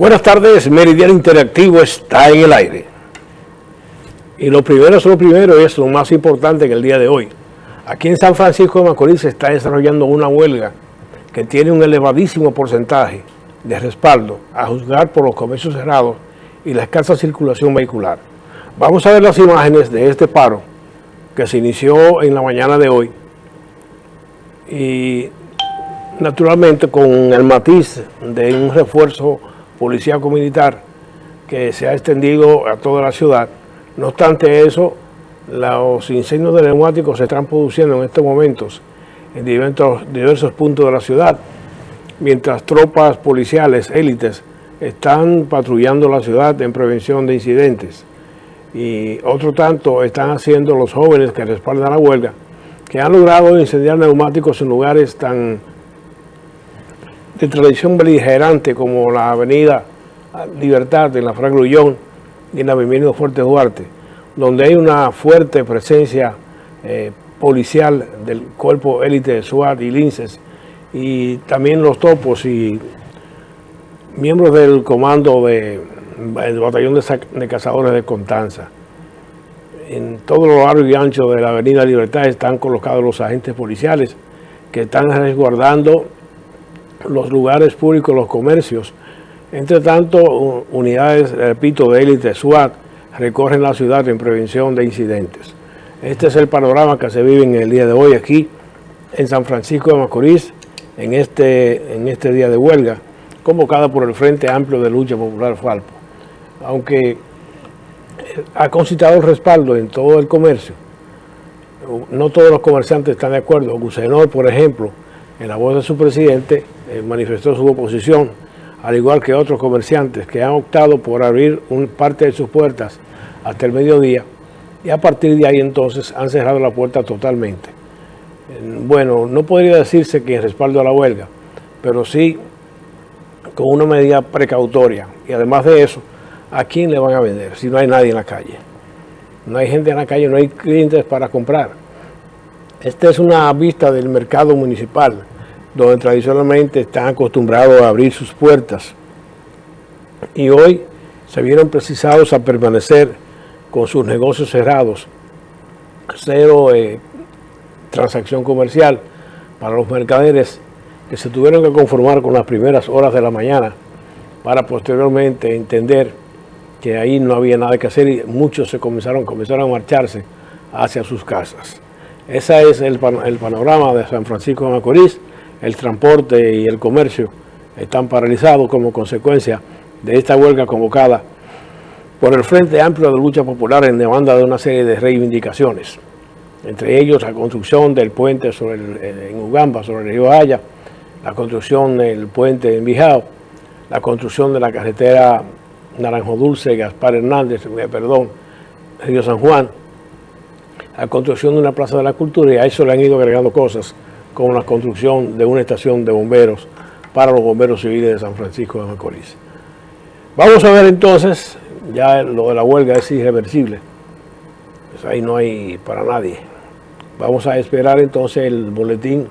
Buenas tardes, Meridiano Interactivo está en el aire. Y lo primero es lo primero, es lo más importante en el día de hoy. Aquí en San Francisco de Macorís se está desarrollando una huelga que tiene un elevadísimo porcentaje de respaldo a juzgar por los comercios cerrados y la escasa circulación vehicular. Vamos a ver las imágenes de este paro que se inició en la mañana de hoy y naturalmente con el matiz de un refuerzo policíaco-militar que se ha extendido a toda la ciudad. No obstante eso, los incendios de neumáticos se están produciendo en estos momentos en diversos, diversos puntos de la ciudad, mientras tropas policiales, élites, están patrullando la ciudad en prevención de incidentes. Y otro tanto están haciendo los jóvenes que respaldan la huelga, que han logrado incendiar neumáticos en lugares tan de tradición beligerante como la avenida Libertad en la Frank Lullón y en la avenida Fuerte Duarte, donde hay una fuerte presencia eh, policial del cuerpo élite de SWAT y linces y también los topos y miembros del comando del batallón de, cazadores de Contanza. En todo lo largo y ancho de la avenida Libertad están colocados los agentes policiales que están resguardando los lugares públicos, los comercios. Entre tanto, unidades, repito, de élite SWAT recorren la ciudad en prevención de incidentes. Este es el panorama que se vive en el día de hoy aquí en San Francisco de Macorís, en este, en este día de huelga, convocada por el Frente Amplio de Lucha Popular Falpo. Aunque ha concitado respaldo en todo el comercio, no todos los comerciantes están de acuerdo. Gusenor, por ejemplo, en la voz de su presidente, eh, manifestó su oposición, al igual que otros comerciantes que han optado por abrir un, parte de sus puertas hasta el mediodía y a partir de ahí entonces han cerrado la puerta totalmente. Bueno, no podría decirse que en respaldo a la huelga, pero sí con una medida precautoria. Y además de eso, ¿a quién le van a vender si no hay nadie en la calle? No hay gente en la calle, no hay clientes para comprar. Esta es una vista del mercado municipal donde tradicionalmente están acostumbrados a abrir sus puertas. Y hoy se vieron precisados a permanecer con sus negocios cerrados, cero eh, transacción comercial para los mercaderes que se tuvieron que conformar con las primeras horas de la mañana para posteriormente entender que ahí no había nada que hacer y muchos se comenzaron, comenzaron a marcharse hacia sus casas. Ese es el, el panorama de San Francisco de Macorís el transporte y el comercio están paralizados como consecuencia de esta huelga convocada por el Frente Amplio de Lucha Popular en demanda de una serie de reivindicaciones, entre ellos la construcción del puente sobre en Ugamba, sobre el río Haya, la construcción del puente en Bijao, la construcción de la carretera Naranjo Dulce, Gaspar Hernández, eh, perdón, Río San Juan, la construcción de una plaza de la cultura y a eso le han ido agregando cosas con la construcción de una estación de bomberos para los bomberos civiles de San Francisco de Macorís. Vamos a ver entonces, ya lo de la huelga es irreversible, pues ahí no hay para nadie. Vamos a esperar entonces el boletín